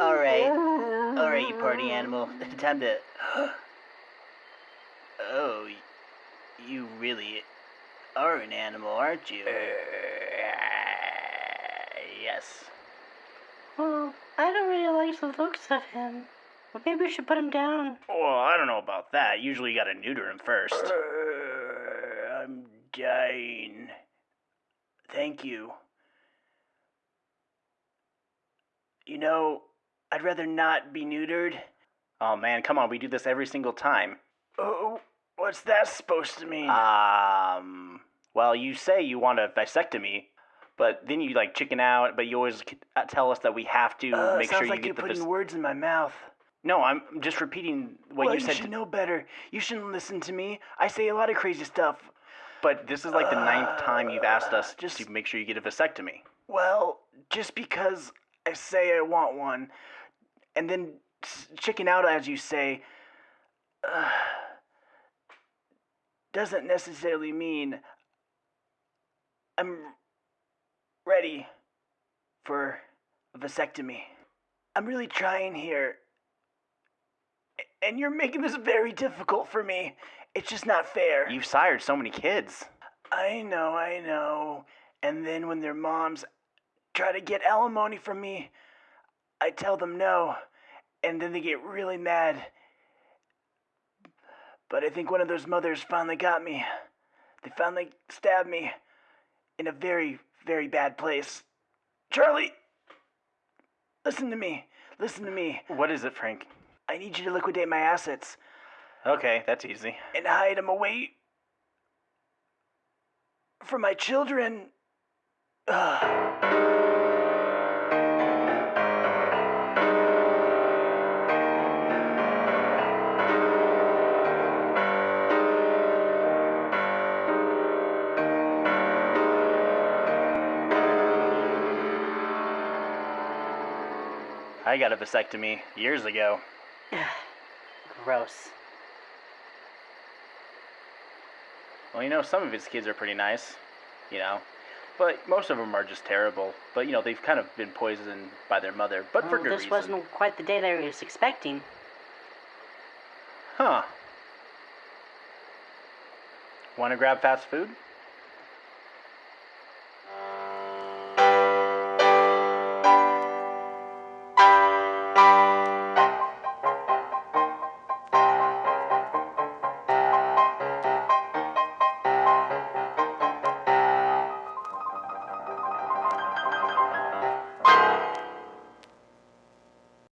Alright. Alright, you party animal. Time to. Oh, you really are an animal, aren't you? Uh, yes. Well, I don't really like the looks of him. Well, maybe we should put him down. Well, I don't know about that. Usually you gotta neuter him first. Uh, I'm dying. Thank you. You know, I'd rather not be neutered. Oh man, come on, we do this every single time. Oh, what's that supposed to mean? Um, well, you say you want a vasectomy, but then you like chicken out, but you always uh, tell us that we have to make sure you get the vas- words in my mouth. No, I'm just repeating what well, you said. You should to- know better. You shouldn't listen to me. I say a lot of crazy stuff. But this is like the ninth time you've asked us just- to make sure you get a vasectomy. Well, just because I say I want one, and then chicken out, as you say, uh, doesn't necessarily mean I'm ready for a vasectomy. I'm really trying here. And you're making this very difficult for me. It's just not fair. You've sired so many kids. I know, I know. And then when their moms try to get alimony from me, I tell them no. And then they get really mad. But I think one of those mothers finally got me. They finally stabbed me in a very, very bad place. Charlie! Listen to me. Listen to me. What is it, Frank? I need you to liquidate my assets Okay, that's easy. and hide them away from my children. Ugh. I got a vasectomy years ago. Gross. Well, you know, some of his kids are pretty nice, you know. But most of them are just terrible. But, you know, they've kind of been poisoned by their mother, but for oh, good this reason. wasn't quite the day that I was expecting. Huh. Want to grab fast food?